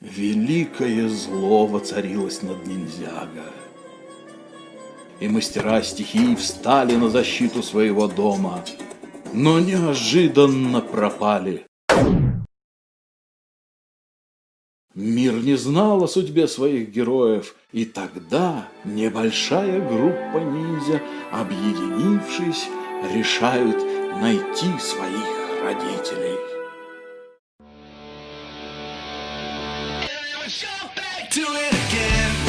Великое зло воцарилось над ниндзяго. И мастера стихий встали на защиту своего дома, но неожиданно пропали. Мир не знал о судьбе своих героев, и тогда небольшая группа ниндзя, объединившись, решают найти своих родителей. jump back to it again.